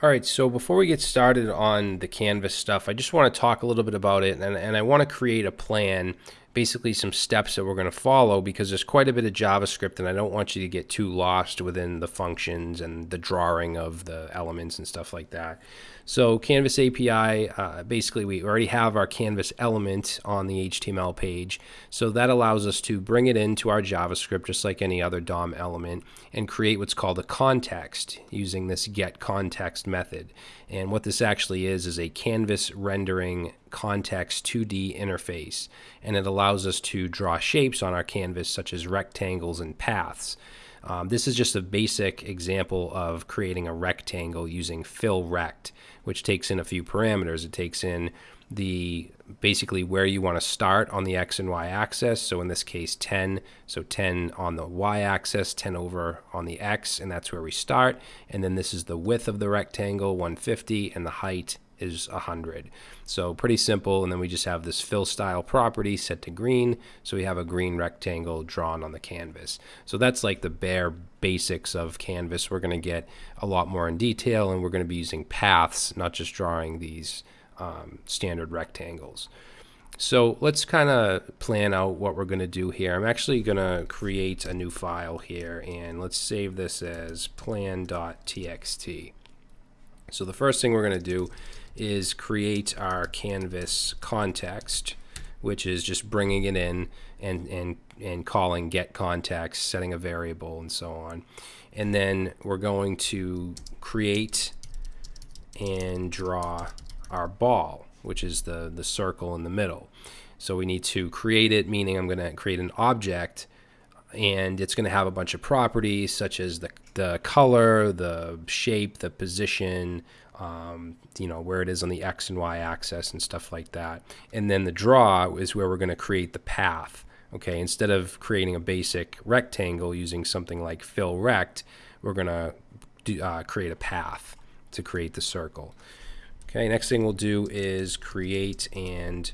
All right, so before we get started on the Canvas stuff, I just want to talk a little bit about it and, and I want to create a plan, basically some steps that we're going to follow because there's quite a bit of JavaScript and I don't want you to get too lost within the functions and the drawing of the elements and stuff like that. So Canvas API, uh, basically we already have our Canvas element on the HTML page. So that allows us to bring it into our JavaScript just like any other DOM element and create what's called a context using this get context method. And what this actually is is a canvas rendering context 2D interface. And it allows us to draw shapes on our canvas such as rectangles and paths. Um, this is just a basic example of creating a rectangle using fill rect, which takes in a few parameters. It takes in the basically where you want to start on the x and y axis. So in this case, 10. So 10 on the y axis, 10 over on the x, and that's where we start. And then this is the width of the rectangle, 150, and the height is 100. So pretty simple. And then we just have this fill style property set to green. So we have a green rectangle drawn on the canvas. So that's like the bare basics of Canvas. We're going to get a lot more in detail and we're going to be using paths, not just drawing these um, standard rectangles. So let's kind of plan out what we're going to do here. I'm actually going to create a new file here and let's save this as plan.txt. So the first thing we're going to do is create our canvas context, which is just bringing it in and, and, and calling get context, setting a variable, and so on. And then we're going to create and draw our ball, which is the, the circle in the middle. So we need to create it, meaning I'm going to create an object and it's going to have a bunch of properties such as the, the color, the shape, the position, um, you know, where it is on the X and Y axis and stuff like that. And then the draw is where we're going to create the path. Okay, instead of creating a basic rectangle using something like fill rect, we're going to do, uh, create a path to create the circle. Okay, next thing we'll do is create and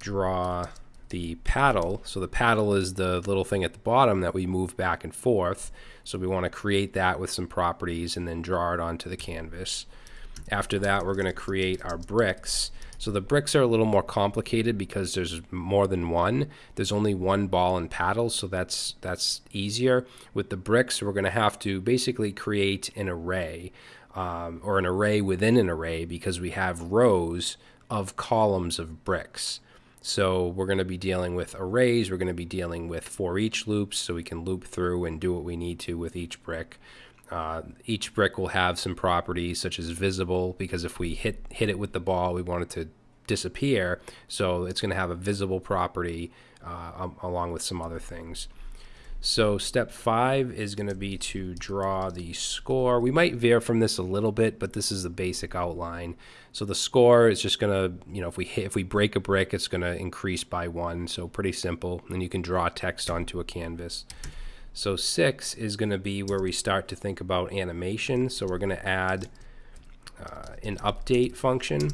draw the paddle. So the paddle is the little thing at the bottom that we move back and forth. So we want to create that with some properties and then draw it onto the canvas. After that, we're going to create our bricks. So the bricks are a little more complicated because there's more than one. There's only one ball and paddle, so that's that's easier. With the bricks, we're going to have to basically create an array um, or an array within an array because we have rows of columns of bricks. So we're going to be dealing with arrays. We're going to be dealing with for each loops so we can loop through and do what we need to with each brick. Uh, each brick will have some properties such as visible because if we hit hit it with the ball, we want it to disappear. So it's going to have a visible property uh, along with some other things. So step five is going to be to draw the score. We might veer from this a little bit, but this is the basic outline. So the score is just going to, you know, if we hit, if we break a brick, it's going to increase by one. So pretty simple. And you can draw text onto a canvas. So six is going to be where we start to think about animation. So we're going to add uh, an update function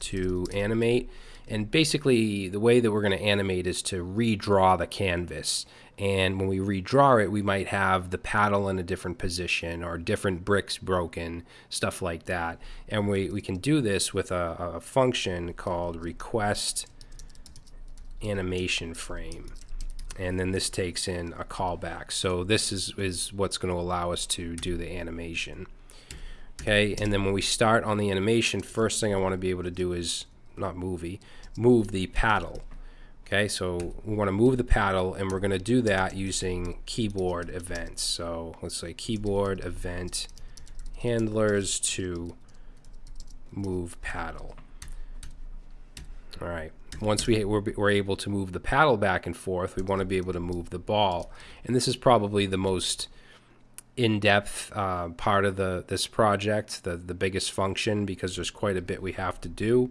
to animate. And basically, the way that we're going to animate is to redraw the canvas. And when we redraw it, we might have the paddle in a different position or different bricks broken, stuff like that. And we, we can do this with a, a function called request animation frame and then this takes in a callback. So this is, is what's going to allow us to do the animation. Okay, and then when we start on the animation, first thing I want to be able to do is, not movie, move the paddle. Okay, so we want to move the paddle, and we're going to do that using keyboard events. So let's say keyboard event handlers to move paddle. All right once we, we're, we're, able to move the paddle back and forth, we want to be able to move the ball. And this is probably the most in-depth uh, part of the this project, the, the biggest function, because there's quite a bit we have to do,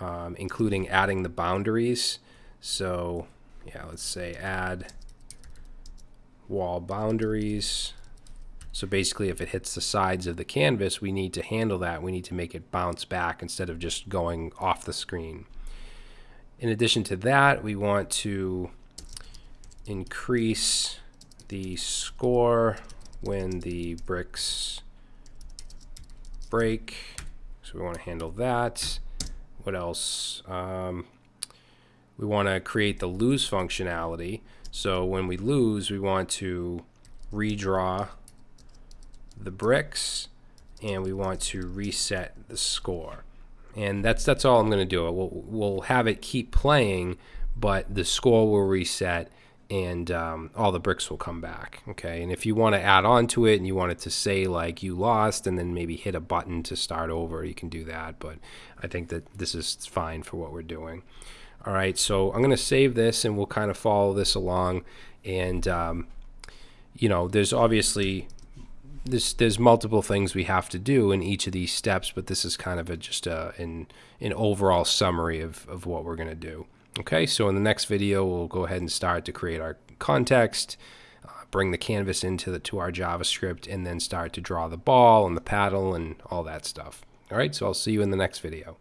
um, including adding the boundaries. So yeah, let's say add wall boundaries. So basically, if it hits the sides of the canvas, we need to handle that. We need to make it bounce back instead of just going off the screen. In addition to that, we want to increase the score when the bricks break. So we want to handle that. What else? Um, we want to create the lose functionality. So when we lose, we want to redraw the bricks and we want to reset the score. And that's that's all I'm going to do. We'll, we'll have it keep playing, but the score will reset and um, all the bricks will come back. Okay. And if you want to add on to it and you want it to say like you lost and then maybe hit a button to start over, you can do that. But I think that this is fine for what we're doing. All right. So I'm going to save this and we'll kind of follow this along. And, um, you know, there's obviously there's there's multiple things we have to do in each of these steps, but this is kind of a, just a, an, an overall summary of, of what we're going to do. Okay, so in the next video, we'll go ahead and start to create our context, uh, bring the canvas into the, to our JavaScript, and then start to draw the ball and the paddle and all that stuff. All right, so I'll see you in the next video.